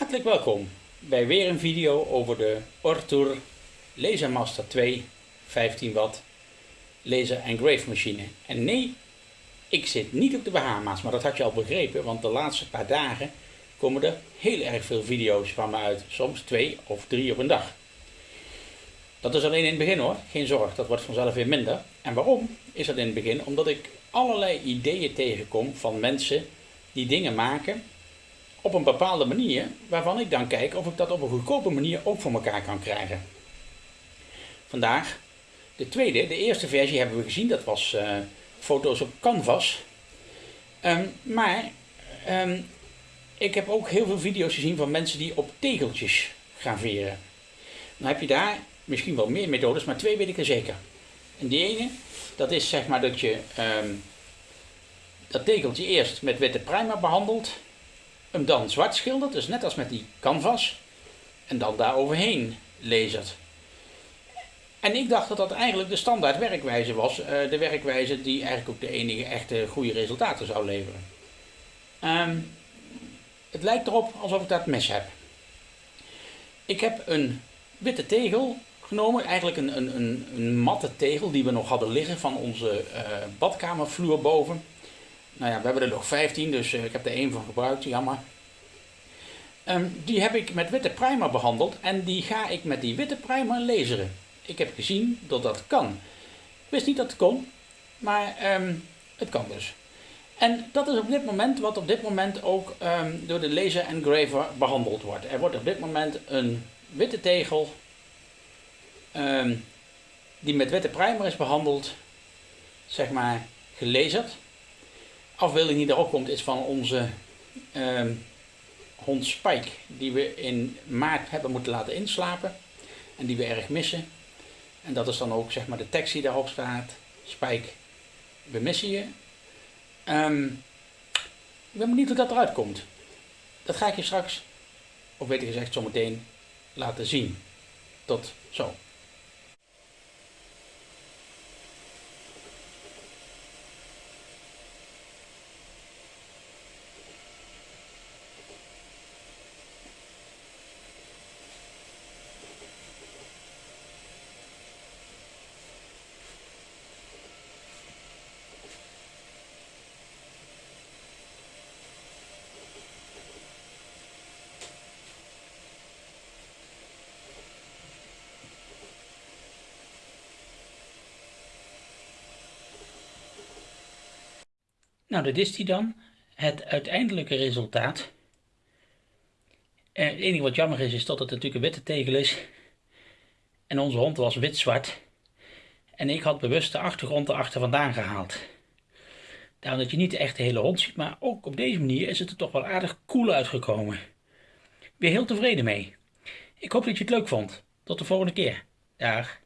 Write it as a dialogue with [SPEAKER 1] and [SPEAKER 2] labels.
[SPEAKER 1] Hartelijk welkom bij weer een video over de Ortur Lasermaster 2 15 watt laser engrave machine. En nee, ik zit niet op de Bahama's, maar dat had je al begrepen, want de laatste paar dagen komen er heel erg veel video's van me uit. Soms twee of drie op een dag. Dat is alleen in het begin hoor, geen zorg, dat wordt vanzelf weer minder. En waarom is dat in het begin? Omdat ik allerlei ideeën tegenkom van mensen die dingen maken op een bepaalde manier, waarvan ik dan kijk of ik dat op een goedkope manier ook voor elkaar kan krijgen. Vandaag de tweede, de eerste versie hebben we gezien, dat was uh, foto's op canvas. Um, maar um, ik heb ook heel veel video's gezien van mensen die op tegeltjes graveren. Dan heb je daar misschien wel meer methodes, maar twee weet ik er zeker. En die ene, dat is zeg maar dat je um, dat tegeltje eerst met witte primer behandelt, hem dan zwart schildert, dus net als met die canvas, en dan daar overheen lasert. En ik dacht dat dat eigenlijk de standaard werkwijze was, uh, de werkwijze die eigenlijk ook de enige echte goede resultaten zou leveren. Um, het lijkt erop alsof ik dat mes heb. Ik heb een witte tegel genomen, eigenlijk een, een, een, een matte tegel die we nog hadden liggen van onze uh, badkamervloer boven. Nou ja, we hebben er nog 15, dus uh, ik heb er één van gebruikt, jammer. Um, die heb ik met witte primer behandeld en die ga ik met die witte primer laseren. Ik heb gezien dat dat kan. Ik wist niet dat het kon, maar um, het kan dus. En dat is op dit moment wat op dit moment ook um, door de laser engraver behandeld wordt. Er wordt op dit moment een witte tegel die met witte primer is behandeld, zeg maar gelezerd. Afbeelding die daarop komt is van onze um, hond Spike, die we in maart hebben moeten laten inslapen en die we erg missen. En dat is dan ook zeg maar de tekst die daarop staat. Spike, we missen je. Um, ik ben benieuwd hoe dat eruit komt. Dat ga ik je straks, of beter gezegd zometeen, laten zien. Tot zo. Nou, dat is die dan. Het uiteindelijke resultaat. Eh, het enige wat jammer is, is dat het natuurlijk een witte tegel is. En onze hond was wit-zwart. En ik had bewust de achtergrond erachter vandaan gehaald. Daarom dat je niet echt de hele hond ziet, maar ook op deze manier is het er toch wel aardig cool uitgekomen. Weer heel tevreden mee. Ik hoop dat je het leuk vond. Tot de volgende keer. Dag.